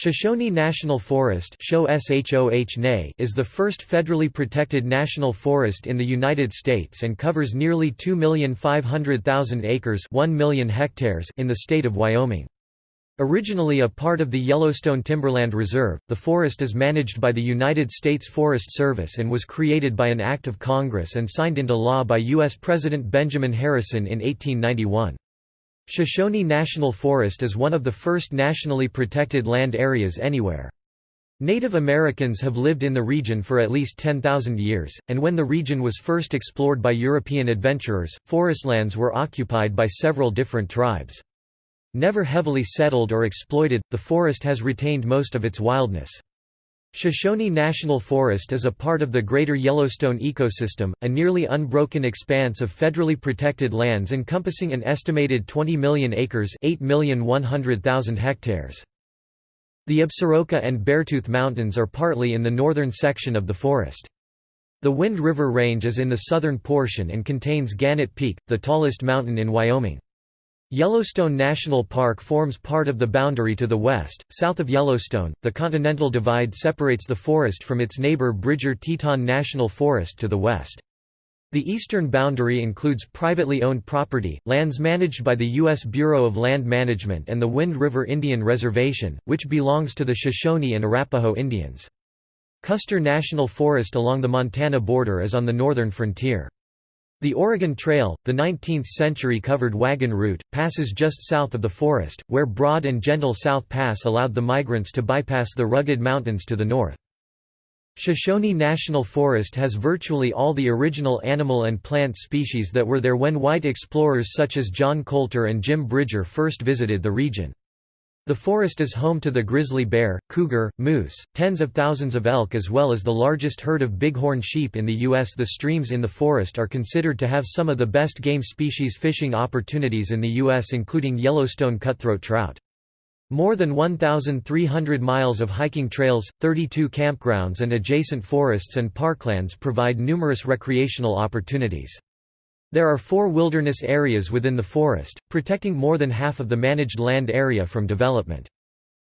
Shoshone National Forest is the first federally protected national forest in the United States and covers nearly 2,500,000 acres 1 million hectares in the state of Wyoming. Originally a part of the Yellowstone Timberland Reserve, the forest is managed by the United States Forest Service and was created by an act of Congress and signed into law by U.S. President Benjamin Harrison in 1891. Shoshone National Forest is one of the first nationally protected land areas anywhere. Native Americans have lived in the region for at least 10,000 years, and when the region was first explored by European adventurers, forestlands were occupied by several different tribes. Never heavily settled or exploited, the forest has retained most of its wildness. Shoshone National Forest is a part of the Greater Yellowstone ecosystem, a nearly unbroken expanse of federally protected lands encompassing an estimated 20 million acres 8,100,000 hectares. The Absaroka and Beartooth Mountains are partly in the northern section of the forest. The Wind River Range is in the southern portion and contains Gannett Peak, the tallest mountain in Wyoming. Yellowstone National Park forms part of the boundary to the west. South of Yellowstone, the Continental Divide separates the forest from its neighbor Bridger Teton National Forest to the west. The eastern boundary includes privately owned property, lands managed by the U.S. Bureau of Land Management and the Wind River Indian Reservation, which belongs to the Shoshone and Arapaho Indians. Custer National Forest along the Montana border is on the northern frontier. The Oregon Trail, the 19th-century covered wagon route, passes just south of the forest, where broad and gentle South Pass allowed the migrants to bypass the rugged mountains to the north. Shoshone National Forest has virtually all the original animal and plant species that were there when white explorers such as John Colter and Jim Bridger first visited the region. The forest is home to the grizzly bear, cougar, moose, tens of thousands of elk as well as the largest herd of bighorn sheep in the U.S. The streams in the forest are considered to have some of the best game species fishing opportunities in the U.S. including Yellowstone cutthroat trout. More than 1,300 miles of hiking trails, 32 campgrounds and adjacent forests and parklands provide numerous recreational opportunities. There are four wilderness areas within the forest, protecting more than half of the managed land area from development.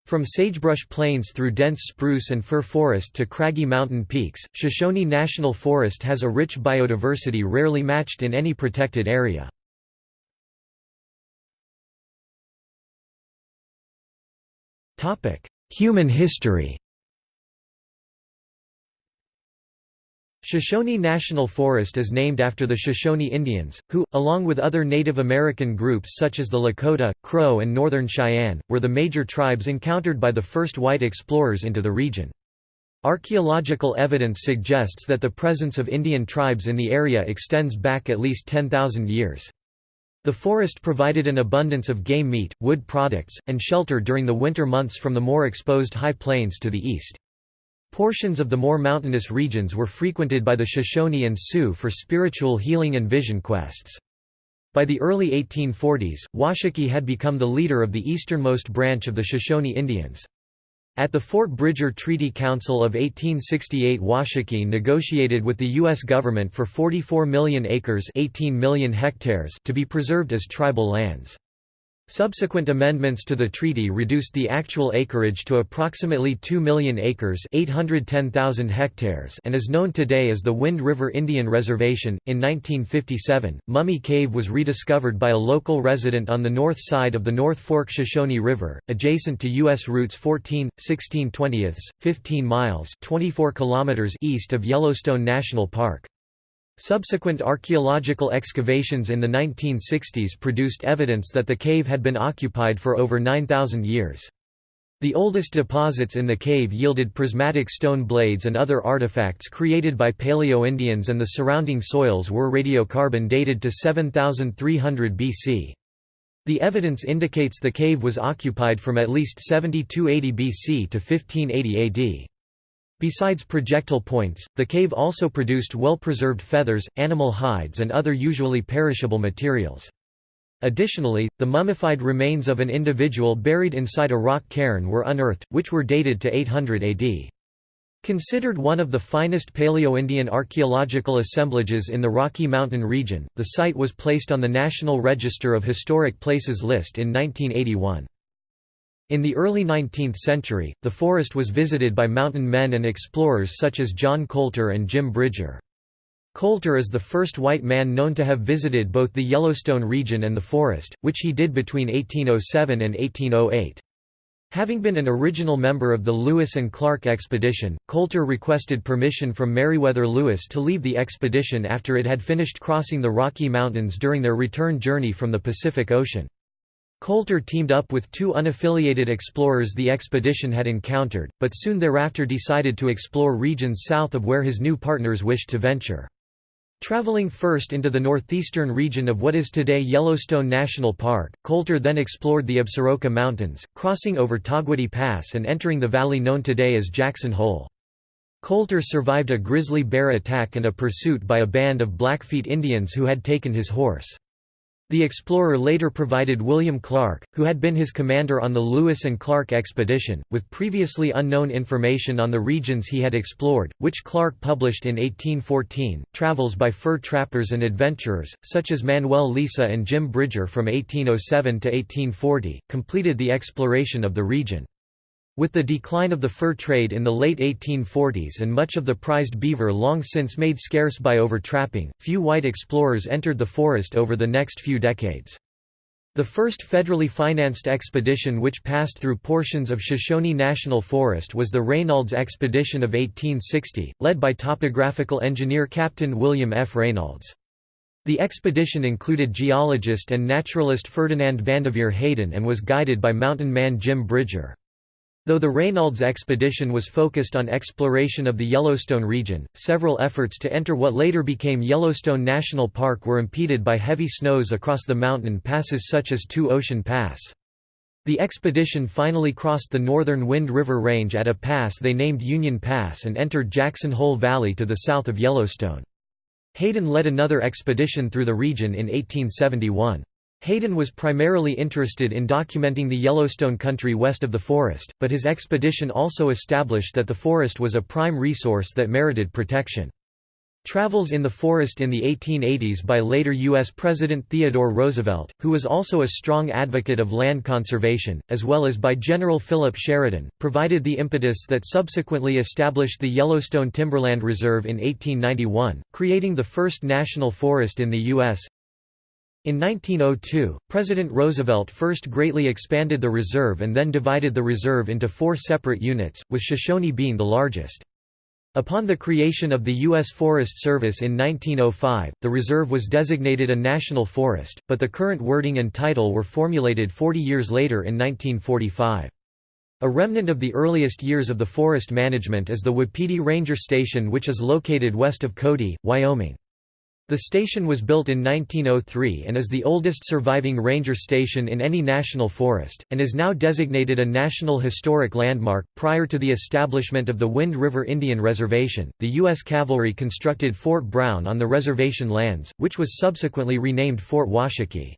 From sagebrush plains through dense spruce and fir forest to craggy mountain peaks, Shoshone National Forest has a rich biodiversity rarely matched in any protected area. Human history Shoshone National Forest is named after the Shoshone Indians, who, along with other Native American groups such as the Lakota, Crow and Northern Cheyenne, were the major tribes encountered by the first white explorers into the region. Archaeological evidence suggests that the presence of Indian tribes in the area extends back at least 10,000 years. The forest provided an abundance of game meat, wood products, and shelter during the winter months from the more exposed high plains to the east. Portions of the more mountainous regions were frequented by the Shoshone and Sioux for spiritual healing and vision quests. By the early 1840s, Washakie had become the leader of the easternmost branch of the Shoshone Indians. At the Fort Bridger Treaty Council of 1868 Washakie negotiated with the U.S. government for 44 million acres 18 million hectares to be preserved as tribal lands. Subsequent amendments to the treaty reduced the actual acreage to approximately 2 million acres 810,000 hectares and is known today as the Wind River Indian Reservation. In 1957, Mummy Cave was rediscovered by a local resident on the north side of the North Fork Shoshone River, adjacent to U.S. routes 14, 16 20 15 miles 24 kilometers east of Yellowstone National Park. Subsequent archaeological excavations in the 1960s produced evidence that the cave had been occupied for over 9,000 years. The oldest deposits in the cave yielded prismatic stone blades and other artifacts created by Paleo-Indians and the surrounding soils were radiocarbon dated to 7300 BC. The evidence indicates the cave was occupied from at least 7280 BC to 1580 AD. Besides projectile points, the cave also produced well-preserved feathers, animal hides and other usually perishable materials. Additionally, the mummified remains of an individual buried inside a rock cairn were unearthed, which were dated to 800 AD. Considered one of the finest Paleo-Indian archaeological assemblages in the Rocky Mountain region, the site was placed on the National Register of Historic Places list in 1981. In the early 19th century, the forest was visited by mountain men and explorers such as John Colter and Jim Bridger. Colter is the first white man known to have visited both the Yellowstone region and the forest, which he did between 1807 and 1808. Having been an original member of the Lewis and Clark expedition, Colter requested permission from Meriwether Lewis to leave the expedition after it had finished crossing the Rocky Mountains during their return journey from the Pacific Ocean. Colter teamed up with two unaffiliated explorers the expedition had encountered, but soon thereafter decided to explore regions south of where his new partners wished to venture. Traveling first into the northeastern region of what is today Yellowstone National Park, Colter then explored the Absaroka Mountains, crossing over Togwotee Pass and entering the valley known today as Jackson Hole. Colter survived a grizzly bear attack and a pursuit by a band of Blackfeet Indians who had taken his horse. The explorer later provided William Clark, who had been his commander on the Lewis and Clark expedition, with previously unknown information on the regions he had explored, which Clark published in 1814. Travels by fur trappers and adventurers, such as Manuel Lisa and Jim Bridger from 1807 to 1840, completed the exploration of the region. With the decline of the fur trade in the late 1840s and much of the prized beaver long since made scarce by overtrapping, few white explorers entered the forest over the next few decades. The first federally financed expedition which passed through portions of Shoshone National Forest was the Reynolds Expedition of 1860, led by topographical engineer Captain William F. Reynolds. The expedition included geologist and naturalist Ferdinand Vanderveer Hayden and was guided by mountain man Jim Bridger. Though the Reynolds expedition was focused on exploration of the Yellowstone region, several efforts to enter what later became Yellowstone National Park were impeded by heavy snows across the mountain passes such as Two Ocean Pass. The expedition finally crossed the northern Wind River Range at a pass they named Union Pass and entered Jackson Hole Valley to the south of Yellowstone. Hayden led another expedition through the region in 1871. Hayden was primarily interested in documenting the Yellowstone country west of the forest, but his expedition also established that the forest was a prime resource that merited protection. Travels in the Forest in the 1880s by later U.S. President Theodore Roosevelt, who was also a strong advocate of land conservation, as well as by General Philip Sheridan, provided the impetus that subsequently established the Yellowstone Timberland Reserve in 1891, creating the first national forest in the U.S. In 1902, President Roosevelt first greatly expanded the reserve and then divided the reserve into four separate units, with Shoshone being the largest. Upon the creation of the U.S. Forest Service in 1905, the reserve was designated a national forest, but the current wording and title were formulated 40 years later in 1945. A remnant of the earliest years of the forest management is the Wapiti Ranger Station which is located west of Cody, Wyoming. The station was built in 1903 and is the oldest surviving ranger station in any national forest, and is now designated a National Historic Landmark. Prior to the establishment of the Wind River Indian Reservation, the U.S. Cavalry constructed Fort Brown on the reservation lands, which was subsequently renamed Fort Washakie.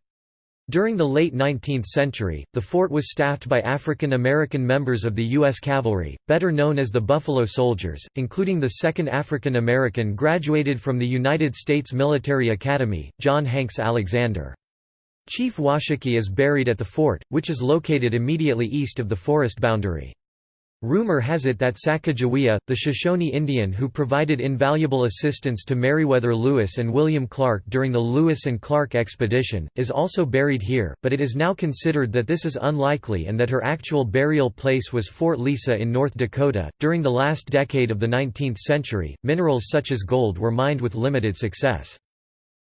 During the late 19th century, the fort was staffed by African American members of the U.S. Cavalry, better known as the Buffalo Soldiers, including the second African American graduated from the United States Military Academy, John Hanks Alexander. Chief Washakie is buried at the fort, which is located immediately east of the forest boundary. Rumor has it that Sacagawea, the Shoshone Indian who provided invaluable assistance to Meriwether Lewis and William Clark during the Lewis and Clark expedition, is also buried here, but it is now considered that this is unlikely and that her actual burial place was Fort Lisa in North Dakota. During the last decade of the 19th century, minerals such as gold were mined with limited success.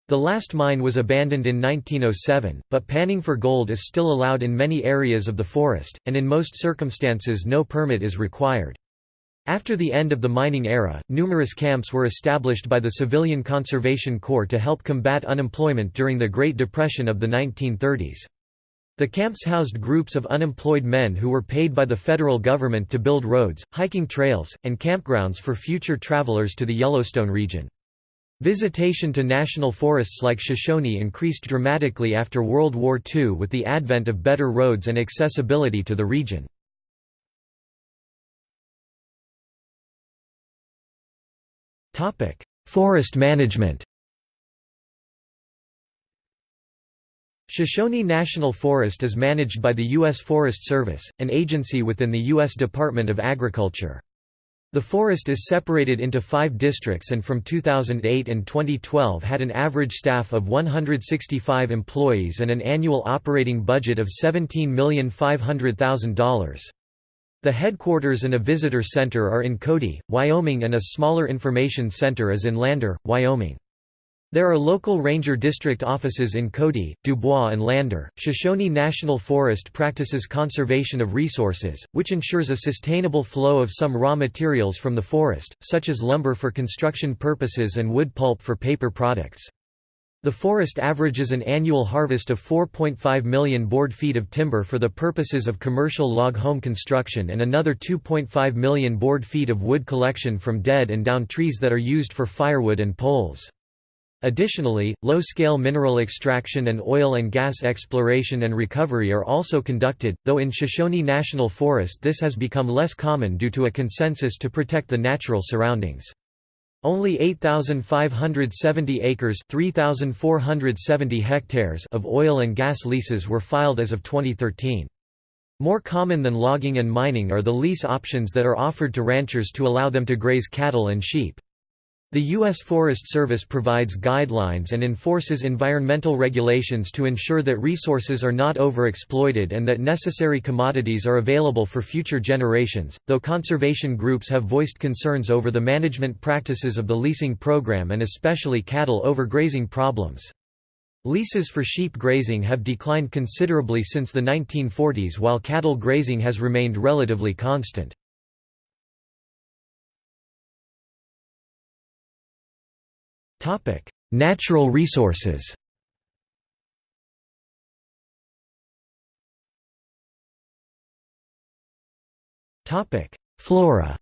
The last mine was abandoned in 1907, but panning for gold is still allowed in many areas of the forest, and in most circumstances no permit is required. After the end of the mining era, numerous camps were established by the Civilian Conservation Corps to help combat unemployment during the Great Depression of the 1930s. The camps housed groups of unemployed men who were paid by the federal government to build roads, hiking trails, and campgrounds for future travelers to the Yellowstone region. Visitation to national forests like Shoshone increased dramatically after World War II with the advent of better roads and accessibility to the region. Forest management Shoshone National Forest is managed by the U.S. Forest Service, an agency within the U.S. Department of Agriculture. The forest is separated into five districts and from 2008 and 2012 had an average staff of 165 employees and an annual operating budget of $17,500,000. The headquarters and a visitor center are in Cody, Wyoming and a smaller information center is in Lander, Wyoming. There are local ranger district offices in Cody, Dubois and Lander. Shoshone National Forest practices conservation of resources, which ensures a sustainable flow of some raw materials from the forest, such as lumber for construction purposes and wood pulp for paper products. The forest averages an annual harvest of 4.5 million board feet of timber for the purposes of commercial log home construction and another 2.5 million board feet of wood collection from dead and down trees that are used for firewood and poles. Additionally, low-scale mineral extraction and oil and gas exploration and recovery are also conducted, though in Shoshone National Forest this has become less common due to a consensus to protect the natural surroundings. Only 8,570 acres 3,470 hectares of oil and gas leases were filed as of 2013. More common than logging and mining are the lease options that are offered to ranchers to allow them to graze cattle and sheep. The U.S. Forest Service provides guidelines and enforces environmental regulations to ensure that resources are not overexploited and that necessary commodities are available for future generations, though conservation groups have voiced concerns over the management practices of the leasing program and especially cattle overgrazing problems. Leases for sheep grazing have declined considerably since the 1940s while cattle grazing has remained relatively constant. Natural resources. Flora.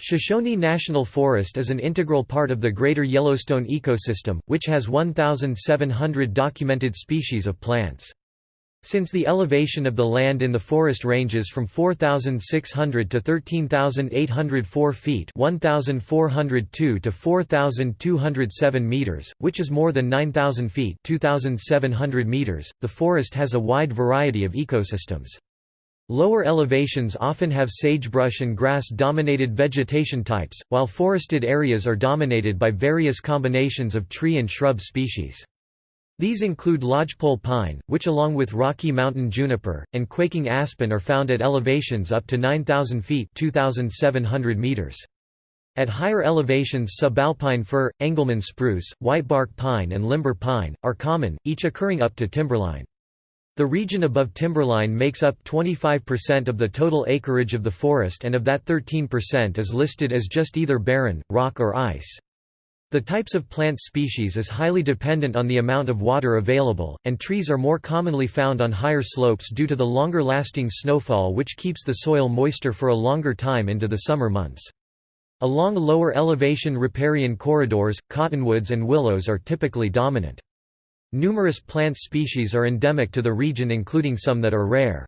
Shoshone National Forest is an integral part of the Greater Yellowstone ecosystem, which has 1,700 documented species of plants. Since the elevation of the land in the forest ranges from 4,600 to 13,804 feet 1,402 to 4,207 meters, which is more than 9,000 feet 2,700 meters, the forest has a wide variety of ecosystems. Lower elevations often have sagebrush and grass-dominated vegetation types, while forested areas are dominated by various combinations of tree and shrub species. These include lodgepole pine, which along with Rocky Mountain juniper, and quaking aspen are found at elevations up to 9,000 feet 2,700 meters. At higher elevations subalpine fir, Engelmann spruce, whitebark pine and limber pine, are common, each occurring up to timberline. The region above timberline makes up 25% of the total acreage of the forest and of that 13% is listed as just either barren, rock or ice. The types of plant species is highly dependent on the amount of water available, and trees are more commonly found on higher slopes due to the longer-lasting snowfall which keeps the soil moister for a longer time into the summer months. Along lower elevation riparian corridors, cottonwoods and willows are typically dominant. Numerous plant species are endemic to the region including some that are rare.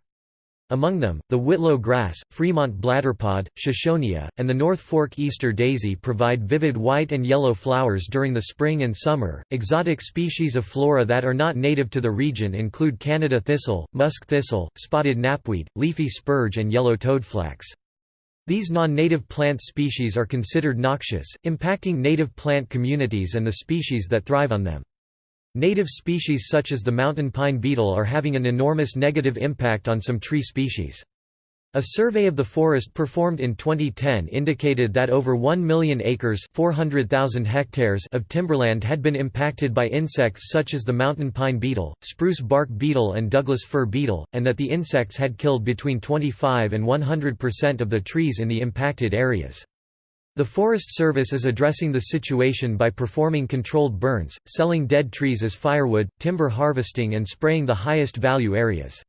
Among them, the whitlow grass, Fremont bladderpod, Shoshonia, and the North Fork Easter daisy provide vivid white and yellow flowers during the spring and summer. Exotic species of flora that are not native to the region include Canada thistle, musk thistle, spotted knapweed, leafy spurge, and yellow toadflax. These non-native plant species are considered noxious, impacting native plant communities and the species that thrive on them. Native species such as the mountain pine beetle are having an enormous negative impact on some tree species. A survey of the forest performed in 2010 indicated that over 1 million acres 400,000 hectares of timberland had been impacted by insects such as the mountain pine beetle, spruce bark beetle and Douglas fir beetle, and that the insects had killed between 25 and 100% of the trees in the impacted areas. The Forest Service is addressing the situation by performing controlled burns, selling dead trees as firewood, timber harvesting and spraying the highest value areas.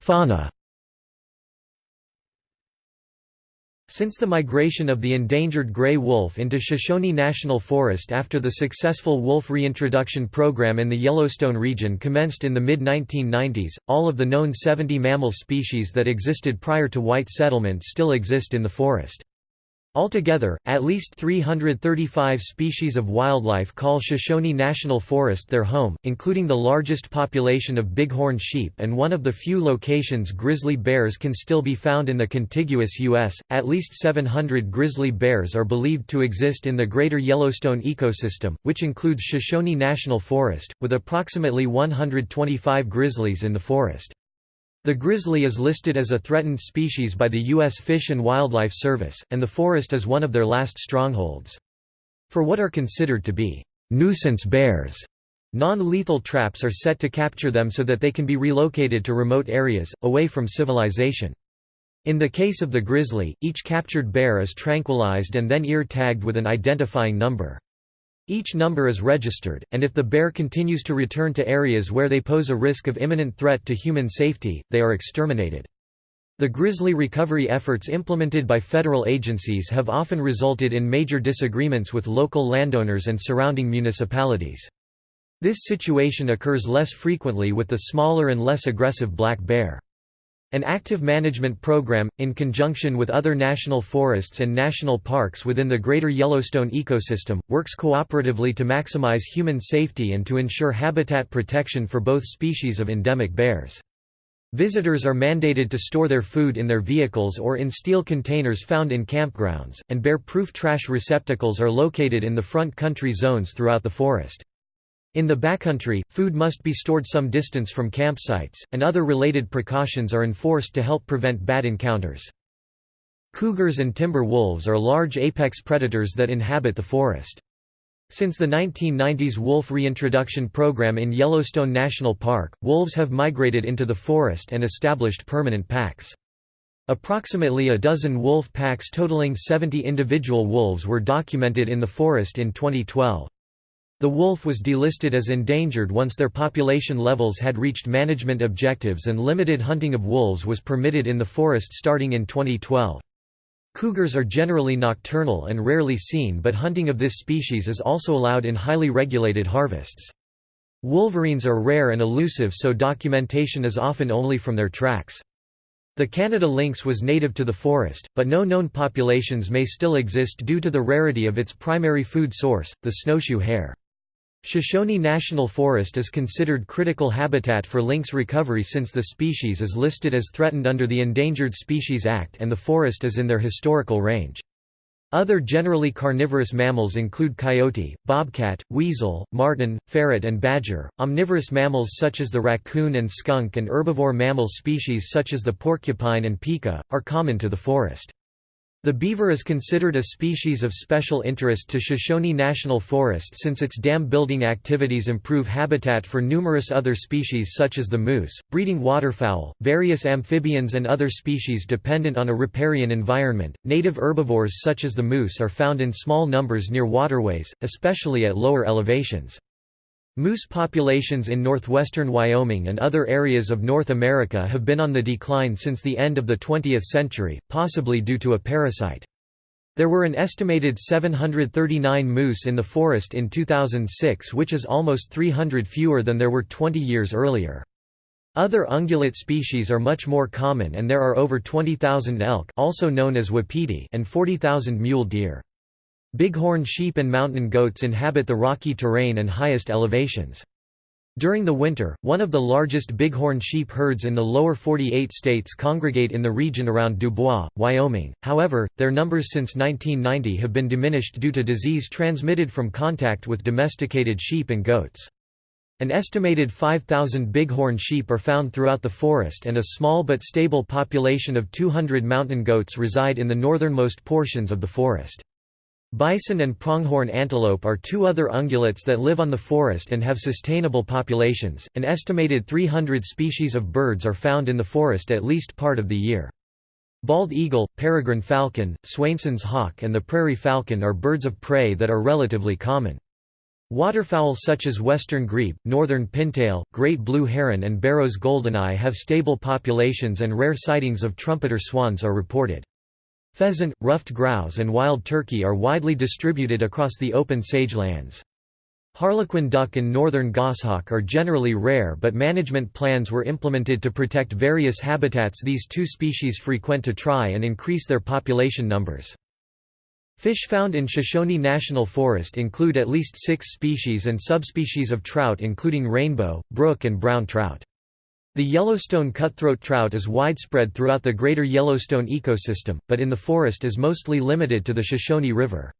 Fauna Since the migration of the endangered gray wolf into Shoshone National Forest after the successful wolf reintroduction program in the Yellowstone region commenced in the mid-1990s, all of the known 70 mammal species that existed prior to white settlement still exist in the forest. Altogether, at least 335 species of wildlife call Shoshone National Forest their home, including the largest population of bighorn sheep and one of the few locations grizzly bears can still be found in the contiguous U.S. At least 700 grizzly bears are believed to exist in the greater Yellowstone ecosystem, which includes Shoshone National Forest, with approximately 125 grizzlies in the forest. The grizzly is listed as a threatened species by the U.S. Fish and Wildlife Service, and the forest is one of their last strongholds. For what are considered to be nuisance bears, non-lethal traps are set to capture them so that they can be relocated to remote areas, away from civilization. In the case of the grizzly, each captured bear is tranquilized and then ear-tagged with an identifying number. Each number is registered, and if the bear continues to return to areas where they pose a risk of imminent threat to human safety, they are exterminated. The grizzly recovery efforts implemented by federal agencies have often resulted in major disagreements with local landowners and surrounding municipalities. This situation occurs less frequently with the smaller and less aggressive black bear. An active management program, in conjunction with other national forests and national parks within the Greater Yellowstone ecosystem, works cooperatively to maximize human safety and to ensure habitat protection for both species of endemic bears. Visitors are mandated to store their food in their vehicles or in steel containers found in campgrounds, and bear-proof trash receptacles are located in the front country zones throughout the forest. In the backcountry, food must be stored some distance from campsites, and other related precautions are enforced to help prevent bad encounters. Cougars and timber wolves are large apex predators that inhabit the forest. Since the 1990s wolf reintroduction program in Yellowstone National Park, wolves have migrated into the forest and established permanent packs. Approximately a dozen wolf packs totaling 70 individual wolves were documented in the forest in 2012. The wolf was delisted as endangered once their population levels had reached management objectives and limited hunting of wolves was permitted in the forest starting in 2012. Cougars are generally nocturnal and rarely seen but hunting of this species is also allowed in highly regulated harvests. Wolverines are rare and elusive so documentation is often only from their tracks. The Canada lynx was native to the forest, but no known populations may still exist due to the rarity of its primary food source, the snowshoe hare. Shoshone National Forest is considered critical habitat for lynx recovery since the species is listed as threatened under the Endangered Species Act and the forest is in their historical range. Other generally carnivorous mammals include coyote, bobcat, weasel, marten, ferret and badger. Omnivorous mammals such as the raccoon and skunk and herbivore mammal species such as the porcupine and pika, are common to the forest. The beaver is considered a species of special interest to Shoshone National Forest since its dam building activities improve habitat for numerous other species such as the moose, breeding waterfowl, various amphibians and other species dependent on a riparian environment. Native herbivores such as the moose are found in small numbers near waterways, especially at lower elevations. Moose populations in northwestern Wyoming and other areas of North America have been on the decline since the end of the 20th century, possibly due to a parasite. There were an estimated 739 moose in the forest in 2006 which is almost 300 fewer than there were 20 years earlier. Other ungulate species are much more common and there are over 20,000 elk also known as wapiti and 40,000 mule deer. Bighorn sheep and mountain goats inhabit the rocky terrain and highest elevations. During the winter, one of the largest bighorn sheep herds in the lower 48 states congregate in the region around Dubois, Wyoming. However, their numbers since 1990 have been diminished due to disease transmitted from contact with domesticated sheep and goats. An estimated 5,000 bighorn sheep are found throughout the forest and a small but stable population of 200 mountain goats reside in the northernmost portions of the forest. Bison and pronghorn antelope are two other ungulates that live on the forest and have sustainable populations. An estimated 300 species of birds are found in the forest at least part of the year. Bald eagle, peregrine falcon, Swainson's hawk and the prairie falcon are birds of prey that are relatively common. Waterfowl such as western grebe, northern pintail, great blue heron and Barrow's goldeneye have stable populations and rare sightings of trumpeter swans are reported. Pheasant, ruffed grouse and wild turkey are widely distributed across the open sage lands. Harlequin duck and northern goshawk are generally rare but management plans were implemented to protect various habitats these two species frequent to try and increase their population numbers. Fish found in Shoshone National Forest include at least six species and subspecies of trout including rainbow, brook and brown trout. The Yellowstone cutthroat trout is widespread throughout the greater Yellowstone ecosystem, but in the forest is mostly limited to the Shoshone River.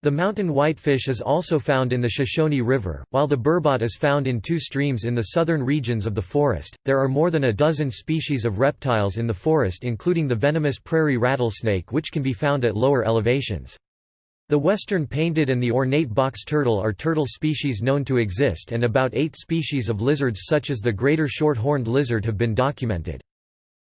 The mountain whitefish is also found in the Shoshone River, while the burbot is found in two streams in the southern regions of the forest. There are more than a dozen species of reptiles in the forest, including the venomous prairie rattlesnake, which can be found at lower elevations. The western painted and the ornate box turtle are turtle species known to exist and about eight species of lizards such as the greater short-horned lizard have been documented.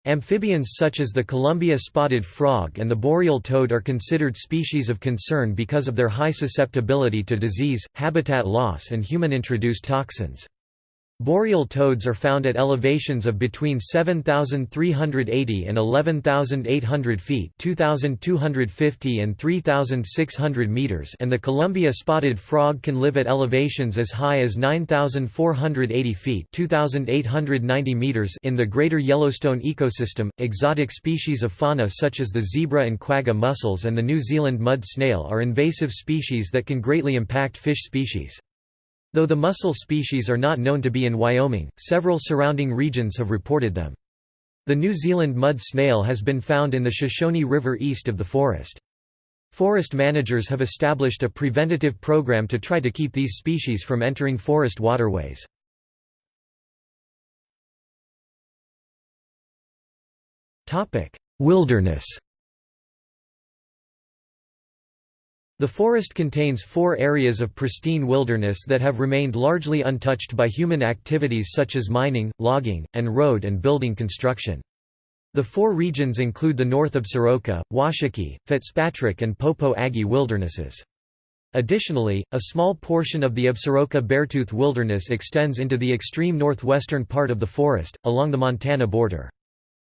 Amphibians such as the Columbia spotted frog and the boreal toad are considered species of concern because of their high susceptibility to disease, habitat loss and human-introduced toxins. Boreal toads are found at elevations of between 7,380 and 11,800 feet 2,250 and 3,600 meters and the Columbia spotted frog can live at elevations as high as 9,480 feet 2,890 meters in the greater Yellowstone ecosystem. Exotic species of fauna such as the zebra and quagga mussels and the New Zealand mud snail are invasive species that can greatly impact fish species. Though the mussel species are not known to be in Wyoming, several surrounding regions have reported them. The New Zealand mud snail has been found in the Shoshone River east of the forest. Forest managers have established a preventative program to try to keep these species from entering forest waterways. Wilderness The forest contains four areas of pristine wilderness that have remained largely untouched by human activities such as mining, logging, and road and building construction. The four regions include the North Absaroka, Washakie, Fitzpatrick and Popo Agie wildernesses. Additionally, a small portion of the Absaroka Beartooth Wilderness extends into the extreme northwestern part of the forest, along the Montana border.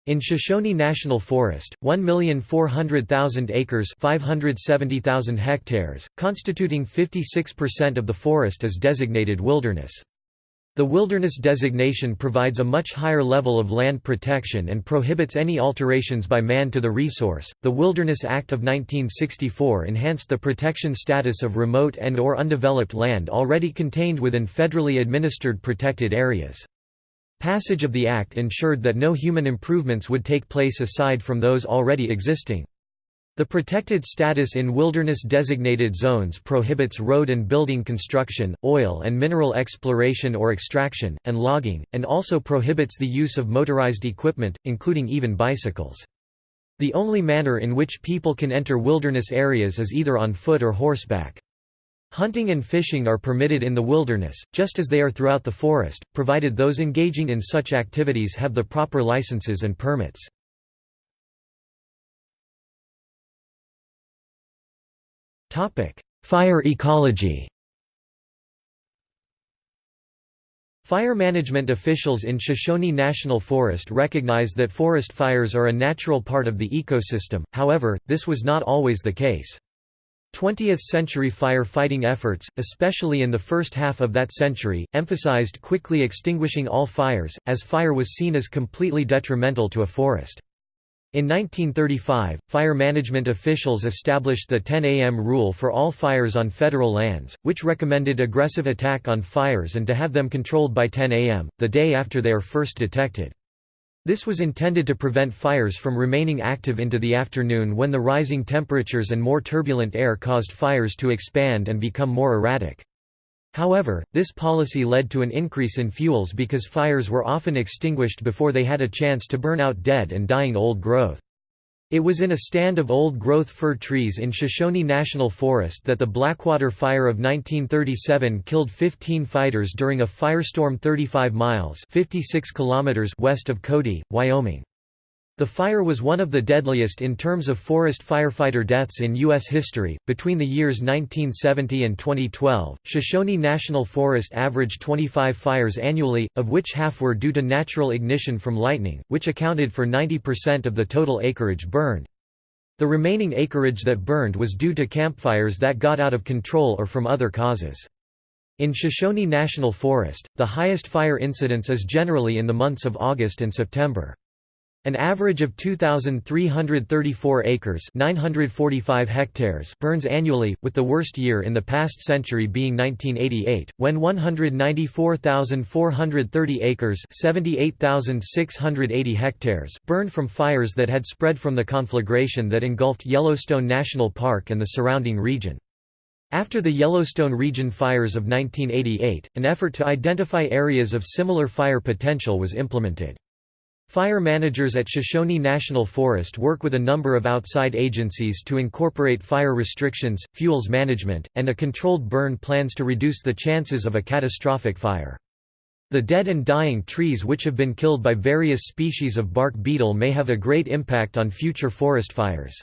In Shoshone National Forest, 1,400,000 acres 570,000 hectares, constituting 56% of the forest is designated wilderness. The wilderness designation provides a much higher level of land protection and prohibits any alterations by man to the resource. The Wilderness Act of 1964 enhanced the protection status of remote and or undeveloped land already contained within federally administered protected areas. Passage of the Act ensured that no human improvements would take place aside from those already existing. The protected status in wilderness-designated zones prohibits road and building construction, oil and mineral exploration or extraction, and logging, and also prohibits the use of motorized equipment, including even bicycles. The only manner in which people can enter wilderness areas is either on foot or horseback. Hunting and fishing are permitted in the wilderness, just as they are throughout the forest, provided those engaging in such activities have the proper licenses and permits. Fire ecology Fire management officials in Shoshone National Forest recognize that forest fires are a natural part of the ecosystem, however, this was not always the case. 20th-century fire-fighting efforts, especially in the first half of that century, emphasized quickly extinguishing all fires, as fire was seen as completely detrimental to a forest. In 1935, fire management officials established the 10 a.m. rule for all fires on federal lands, which recommended aggressive attack on fires and to have them controlled by 10 a.m., the day after they are first detected. This was intended to prevent fires from remaining active into the afternoon when the rising temperatures and more turbulent air caused fires to expand and become more erratic. However, this policy led to an increase in fuels because fires were often extinguished before they had a chance to burn out dead and dying old growth. It was in a stand of old-growth fir trees in Shoshone National Forest that the Blackwater Fire of 1937 killed 15 fighters during a firestorm 35 miles 56 kilometers west of Cody, Wyoming. The fire was one of the deadliest in terms of forest firefighter deaths in U.S. history. Between the years 1970 and 2012, Shoshone National Forest averaged 25 fires annually, of which half were due to natural ignition from lightning, which accounted for 90% of the total acreage burned. The remaining acreage that burned was due to campfires that got out of control or from other causes. In Shoshone National Forest, the highest fire incidence is generally in the months of August and September. An average of 2,334 acres 945 hectares burns annually, with the worst year in the past century being 1988, when 194,430 acres 78,680 hectares burned from fires that had spread from the conflagration that engulfed Yellowstone National Park and the surrounding region. After the Yellowstone region fires of 1988, an effort to identify areas of similar fire potential was implemented. Fire managers at Shoshone National Forest work with a number of outside agencies to incorporate fire restrictions, fuels management, and a controlled burn plans to reduce the chances of a catastrophic fire. The dead and dying trees which have been killed by various species of bark beetle may have a great impact on future forest fires.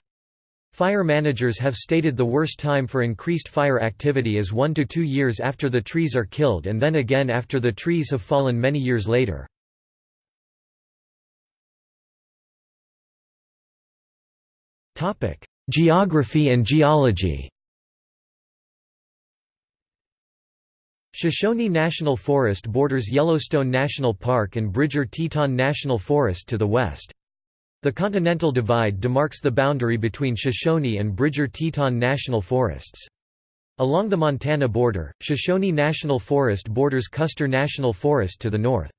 Fire managers have stated the worst time for increased fire activity is one to two years after the trees are killed and then again after the trees have fallen many years later. Geography and geology Shoshone National Forest borders Yellowstone National Park and Bridger-Teton National Forest to the west. The Continental Divide demarks the boundary between Shoshone and Bridger-Teton National Forests. Along the Montana border, Shoshone National Forest borders Custer National Forest to the north.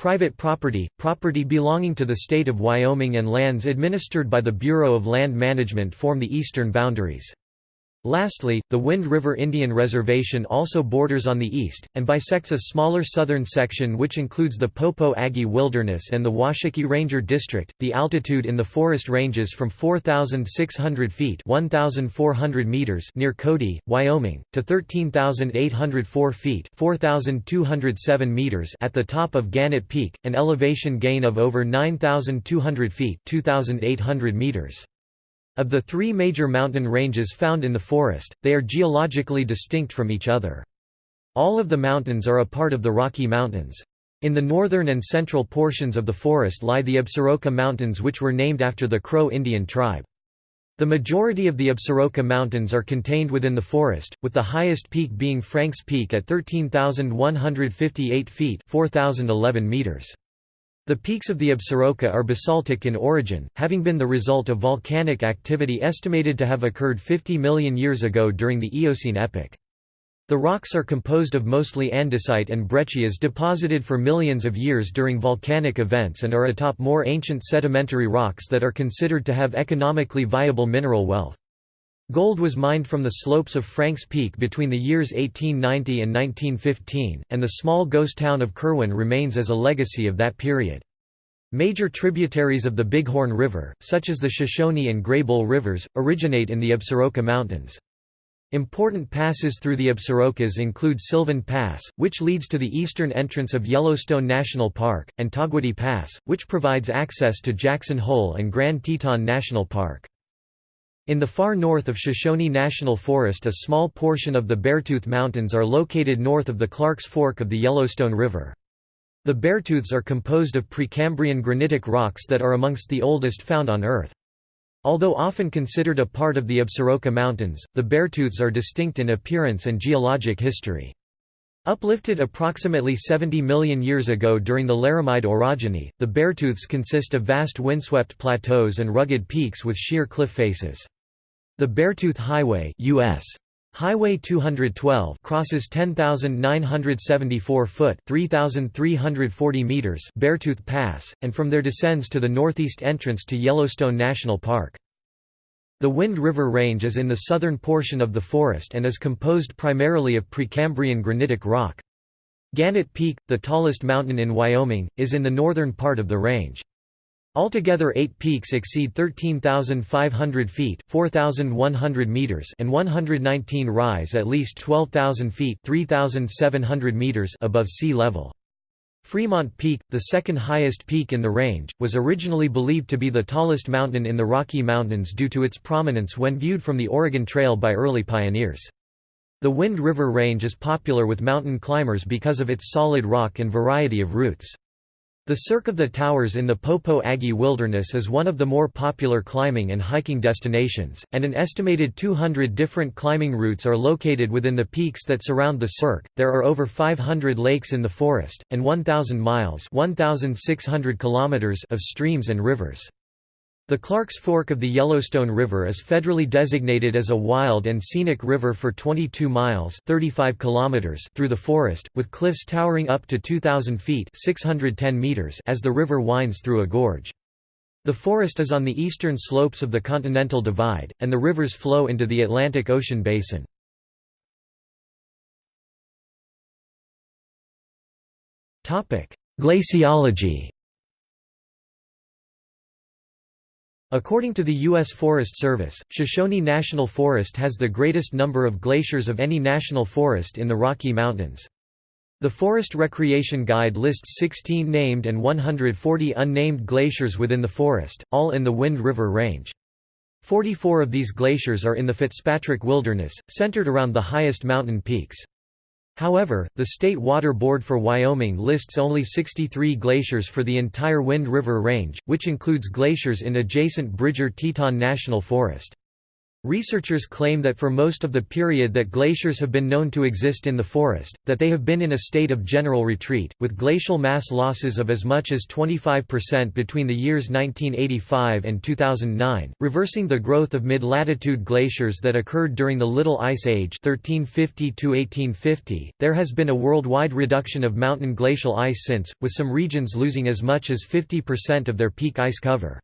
Private property, property belonging to the state of Wyoming and lands administered by the Bureau of Land Management form the eastern boundaries. Lastly, the Wind River Indian Reservation also borders on the east, and bisects a smaller southern section which includes the Popo Agie Wilderness and the Washakie Ranger District. The altitude in the forest ranges from 4,600 feet (1,400 meters) near Cody, Wyoming, to 13,804 feet (4,207 meters) at the top of Gannett Peak, an elevation gain of over 9,200 feet (2,800 meters). Of the three major mountain ranges found in the forest, they are geologically distinct from each other. All of the mountains are a part of the Rocky Mountains. In the northern and central portions of the forest lie the Absaroka Mountains which were named after the Crow Indian tribe. The majority of the Absaroka Mountains are contained within the forest, with the highest peak being Franks Peak at 13,158 feet 4,011 meters. The peaks of the Absaroka are basaltic in origin, having been the result of volcanic activity estimated to have occurred 50 million years ago during the Eocene epoch. The rocks are composed of mostly andesite and breccias deposited for millions of years during volcanic events and are atop more ancient sedimentary rocks that are considered to have economically viable mineral wealth. Gold was mined from the slopes of Franks Peak between the years 1890 and 1915, and the small ghost town of Kirwin remains as a legacy of that period. Major tributaries of the Bighorn River, such as the Shoshone and Greybull rivers, originate in the Absaroka Mountains. Important passes through the Absarokas include Sylvan Pass, which leads to the eastern entrance of Yellowstone National Park, and Togwotee Pass, which provides access to Jackson Hole and Grand Teton National Park. In the far north of Shoshone National Forest a small portion of the Beartooth Mountains are located north of the Clarks Fork of the Yellowstone River. The Beartooths are composed of Precambrian granitic rocks that are amongst the oldest found on Earth. Although often considered a part of the Absaroka Mountains, the Beartooths are distinct in appearance and geologic history. Uplifted approximately 70 million years ago during the Laramide orogeny, the Beartooths consist of vast windswept plateaus and rugged peaks with sheer cliff faces. The Beartooth Highway US Highway 212 crosses 10,974 foot 3,340 meters Beartooth Pass, and from there descends to the northeast entrance to Yellowstone National Park. The Wind River Range is in the southern portion of the forest and is composed primarily of Precambrian granitic rock. Gannett Peak, the tallest mountain in Wyoming, is in the northern part of the range. Altogether eight peaks exceed 13,500 feet 4,100 meters and 119 rise at least 12,000 feet 3,700 meters above sea level. Fremont Peak, the second highest peak in the range, was originally believed to be the tallest mountain in the Rocky Mountains due to its prominence when viewed from the Oregon Trail by early pioneers. The Wind River Range is popular with mountain climbers because of its solid rock and variety of routes. The Cirque of the Towers in the Popo Agie Wilderness is one of the more popular climbing and hiking destinations, and an estimated 200 different climbing routes are located within the peaks that surround the Cirque. There are over 500 lakes in the forest, and 1,000 miles (1,600 kilometers) of streams and rivers. The Clarks Fork of the Yellowstone River is federally designated as a wild and scenic river for 22 miles 35 kilometers through the forest, with cliffs towering up to 2,000 feet 610 meters as the river winds through a gorge. The forest is on the eastern slopes of the Continental Divide, and the rivers flow into the Atlantic Ocean basin. Glaciology According to the U.S. Forest Service, Shoshone National Forest has the greatest number of glaciers of any national forest in the Rocky Mountains. The Forest Recreation Guide lists 16 named and 140 unnamed glaciers within the forest, all in the Wind River Range. 44 of these glaciers are in the Fitzpatrick Wilderness, centered around the highest mountain peaks. However, the State Water Board for Wyoming lists only 63 glaciers for the entire Wind River Range, which includes glaciers in adjacent Bridger-Teton National Forest. Researchers claim that for most of the period that glaciers have been known to exist in the forest, that they have been in a state of general retreat, with glacial mass losses of as much as 25% between the years 1985 and 2009, reversing the growth of mid-latitude glaciers that occurred during the Little Ice Age 1350 There has been a worldwide reduction of mountain glacial ice since, with some regions losing as much as 50% of their peak ice cover.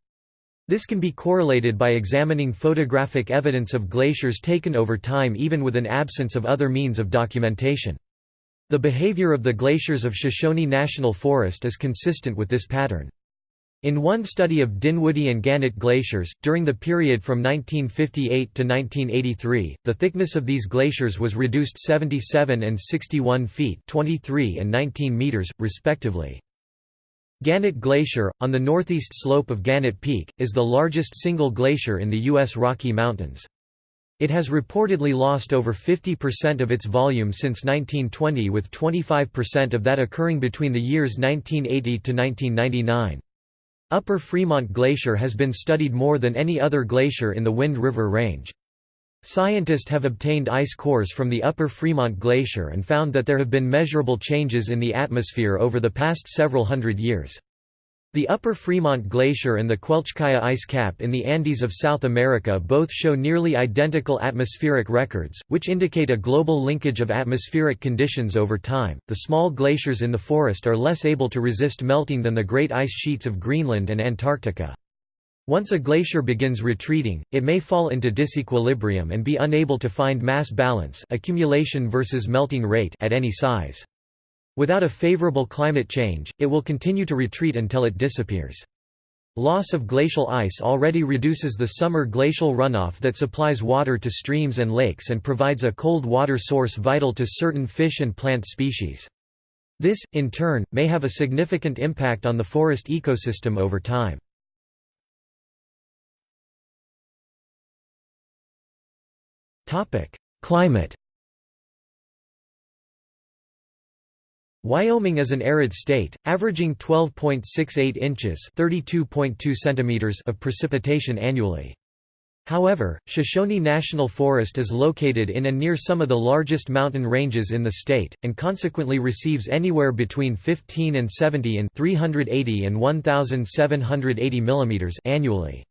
This can be correlated by examining photographic evidence of glaciers taken over time even with an absence of other means of documentation. The behavior of the glaciers of Shoshone National Forest is consistent with this pattern. In one study of Dinwoodie and Gannett glaciers, during the period from 1958 to 1983, the thickness of these glaciers was reduced 77 and 61 feet 23 and 19 meters, respectively. Gannett Glacier, on the northeast slope of Gannett Peak, is the largest single glacier in the U.S. Rocky Mountains. It has reportedly lost over 50% of its volume since 1920 with 25% of that occurring between the years 1980 to 1999. Upper Fremont Glacier has been studied more than any other glacier in the Wind River Range. Scientists have obtained ice cores from the upper Fremont Glacier and found that there have been measurable changes in the atmosphere over the past several hundred years. The upper Fremont Glacier and the Quelccaya ice cap in the Andes of South America both show nearly identical atmospheric records, which indicate a global linkage of atmospheric conditions over time. The small glaciers in the forest are less able to resist melting than the great ice sheets of Greenland and Antarctica. Once a glacier begins retreating, it may fall into disequilibrium and be unable to find mass balance accumulation versus melting rate at any size. Without a favorable climate change, it will continue to retreat until it disappears. Loss of glacial ice already reduces the summer glacial runoff that supplies water to streams and lakes and provides a cold water source vital to certain fish and plant species. This, in turn, may have a significant impact on the forest ecosystem over time. Climate Wyoming is an arid state, averaging 12.68 inches (32.2 centimeters) of precipitation annually. However, Shoshone National Forest is located in and near some of the largest mountain ranges in the state, and consequently receives anywhere between 15 and 70 in 380 and 1,780 mm annually.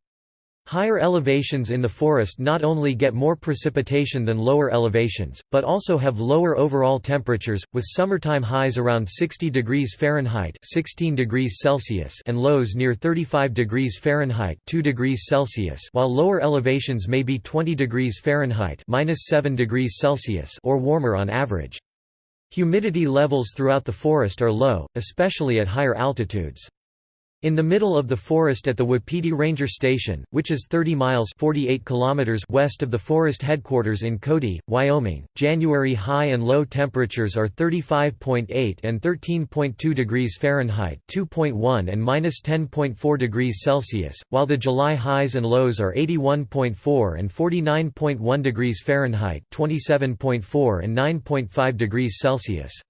Higher elevations in the forest not only get more precipitation than lower elevations, but also have lower overall temperatures, with summertime highs around 60 degrees Fahrenheit 16 degrees Celsius and lows near 35 degrees Fahrenheit 2 degrees Celsius while lower elevations may be 20 degrees Fahrenheit 7 degrees Celsius or warmer on average. Humidity levels throughout the forest are low, especially at higher altitudes. In the middle of the forest at the Wapiti Ranger Station, which is 30 miles 48 kilometers west of the forest headquarters in Cody, Wyoming, January high and low temperatures are 35.8 and 13.2 degrees Fahrenheit 2.1 and minus 10.4 degrees Celsius, while the July highs and lows are 81.4 and 49.1 degrees Fahrenheit 27.4 and 9.5 degrees Celsius.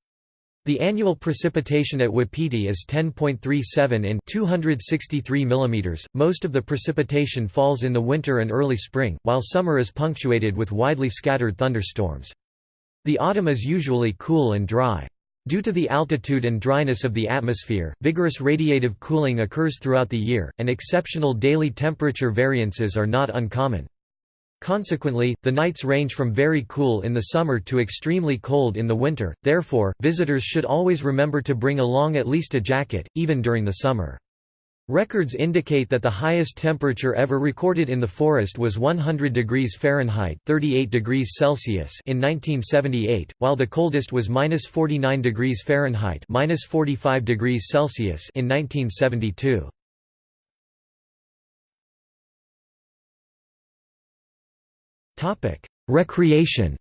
The annual precipitation at Wapiti is 10.37 in 263 mm. Most of the precipitation falls in the winter and early spring, while summer is punctuated with widely scattered thunderstorms. The autumn is usually cool and dry. Due to the altitude and dryness of the atmosphere, vigorous radiative cooling occurs throughout the year, and exceptional daily temperature variances are not uncommon. Consequently, the nights range from very cool in the summer to extremely cold in the winter, therefore, visitors should always remember to bring along at least a jacket, even during the summer. Records indicate that the highest temperature ever recorded in the forest was 100 degrees Fahrenheit 38 degrees Celsius in 1978, while the coldest was minus 49 degrees Fahrenheit minus 45 degrees Celsius in 1972. Recreation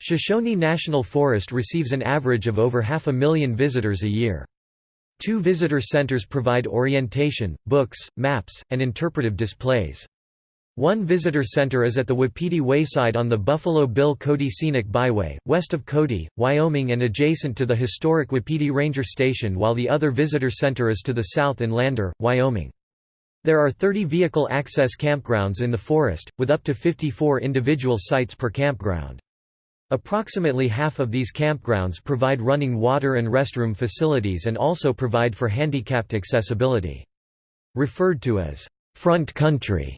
Shoshone National Forest receives an average of over half a million visitors a year. Two visitor centers provide orientation, books, maps, and interpretive displays. One visitor center is at the Wapiti Wayside on the Buffalo Bill Cody Scenic Byway, west of Cody, Wyoming and adjacent to the historic Wapiti Ranger Station while the other visitor center is to the south in Lander, Wyoming. There are 30 vehicle access campgrounds in the forest, with up to 54 individual sites per campground. Approximately half of these campgrounds provide running water and restroom facilities and also provide for handicapped accessibility. Referred to as front country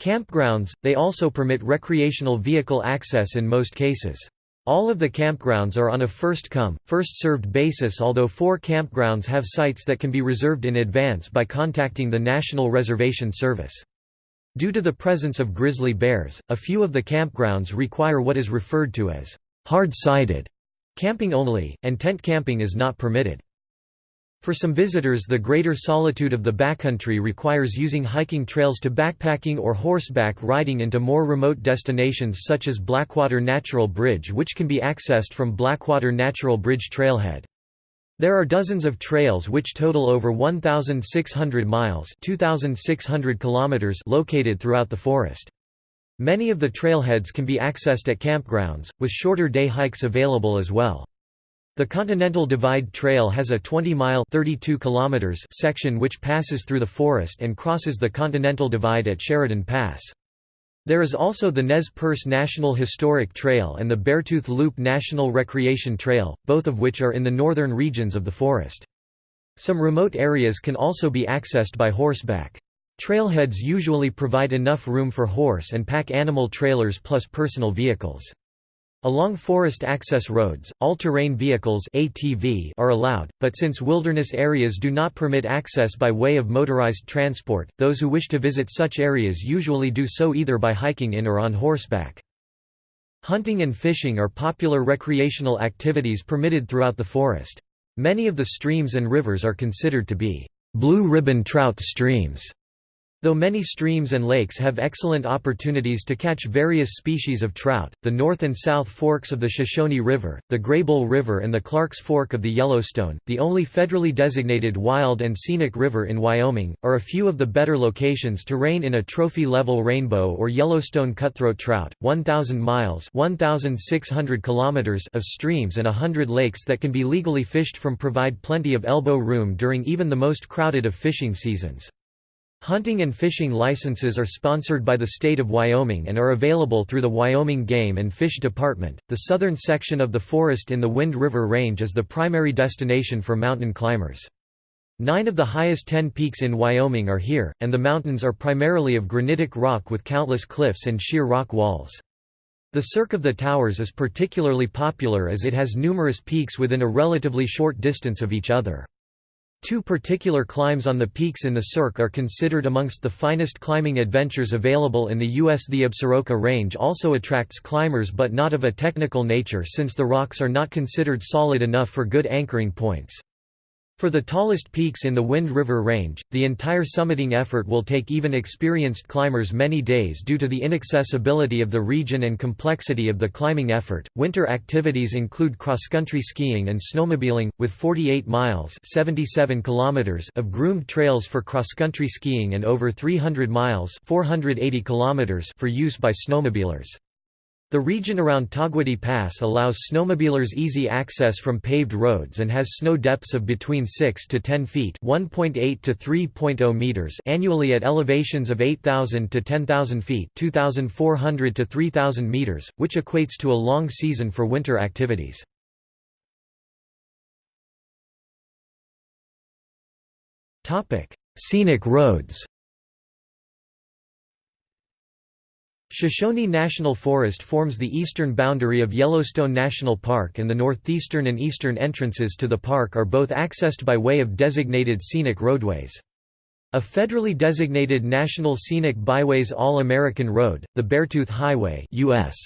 campgrounds, they also permit recreational vehicle access in most cases. All of the campgrounds are on a first-come, first-served basis although four campgrounds have sites that can be reserved in advance by contacting the National Reservation Service. Due to the presence of grizzly bears, a few of the campgrounds require what is referred to as hard-sided camping only, and tent camping is not permitted. For some visitors the greater solitude of the backcountry requires using hiking trails to backpacking or horseback riding into more remote destinations such as Blackwater Natural Bridge which can be accessed from Blackwater Natural Bridge Trailhead. There are dozens of trails which total over 1,600 miles 2,600 kilometers located throughout the forest. Many of the trailheads can be accessed at campgrounds, with shorter day hikes available as well. The Continental Divide Trail has a 20-mile section which passes through the forest and crosses the Continental Divide at Sheridan Pass. There is also the Nez Perce National Historic Trail and the Beartooth Loop National Recreation Trail, both of which are in the northern regions of the forest. Some remote areas can also be accessed by horseback. Trailheads usually provide enough room for horse and pack animal trailers plus personal vehicles. Along forest access roads, all-terrain vehicles ATV are allowed, but since wilderness areas do not permit access by way of motorized transport, those who wish to visit such areas usually do so either by hiking in or on horseback. Hunting and fishing are popular recreational activities permitted throughout the forest. Many of the streams and rivers are considered to be blue ribbon trout streams Though many streams and lakes have excellent opportunities to catch various species of trout, the north and south forks of the Shoshone River, the Greybull River and the Clarks Fork of the Yellowstone, the only federally designated wild and scenic river in Wyoming, are a few of the better locations to rein in a trophy-level rainbow or Yellowstone cutthroat trout. 1,000 miles 1,600 kilometers of streams and a hundred lakes that can be legally fished from provide plenty of elbow room during even the most crowded of fishing seasons. Hunting and fishing licenses are sponsored by the state of Wyoming and are available through the Wyoming Game and Fish Department. The southern section of the forest in the Wind River Range is the primary destination for mountain climbers. Nine of the highest ten peaks in Wyoming are here, and the mountains are primarily of granitic rock with countless cliffs and sheer rock walls. The Cirque of the Towers is particularly popular as it has numerous peaks within a relatively short distance of each other. Two particular climbs on the peaks in the Cirque are considered amongst the finest climbing adventures available in the U.S. The Absaroka Range also attracts climbers but not of a technical nature since the rocks are not considered solid enough for good anchoring points. For the tallest peaks in the Wind River Range, the entire summiting effort will take even experienced climbers many days due to the inaccessibility of the region and complexity of the climbing effort. Winter activities include cross-country skiing and snowmobiling, with 48 miles (77 kilometers) of groomed trails for cross-country skiing and over 300 miles (480 kilometers) for use by snowmobilers. The region around Togwotee Pass allows snowmobilers easy access from paved roads and has snow depths of between 6 to 10 feet (1.8 to 3.0 meters) annually at elevations of 8,000 to 10,000 feet (2,400 to 3,000 meters), which equates to a long season for winter activities. Topic: Scenic roads. Shoshone National Forest forms the eastern boundary of Yellowstone National Park and the northeastern and eastern entrances to the park are both accessed by way of designated scenic roadways. A federally designated National Scenic Byways All-American Road, the Beartooth Highway US.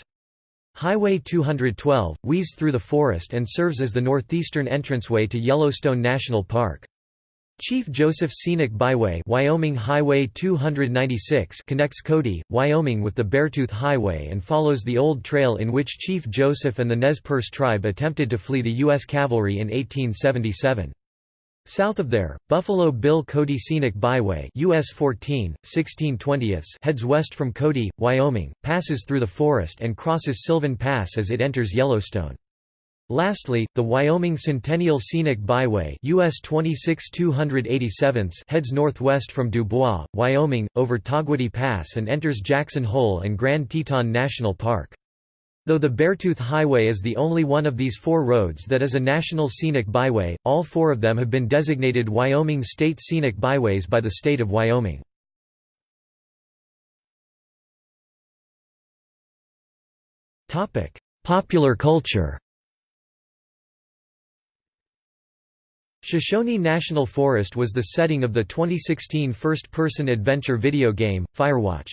Highway 212, weaves through the forest and serves as the northeastern entranceway to Yellowstone National Park. Chief Joseph Scenic Byway Wyoming Highway 296 connects Cody, Wyoming with the Beartooth Highway and follows the old trail in which Chief Joseph and the Nez Perce tribe attempted to flee the U.S. cavalry in 1877. South of there, Buffalo Bill Cody Scenic Byway US 14, 1620 heads west from Cody, Wyoming, passes through the forest and crosses Sylvan Pass as it enters Yellowstone. Lastly, the Wyoming Centennial Scenic Byway US 26 heads northwest from Dubois, Wyoming, over Togwotee Pass and enters Jackson Hole and Grand Teton National Park. Though the Beartooth Highway is the only one of these four roads that is a National Scenic Byway, all four of them have been designated Wyoming State Scenic Byways by the state of Wyoming. Popular culture Shoshone National Forest was the setting of the 2016 first-person adventure video game, Firewatch.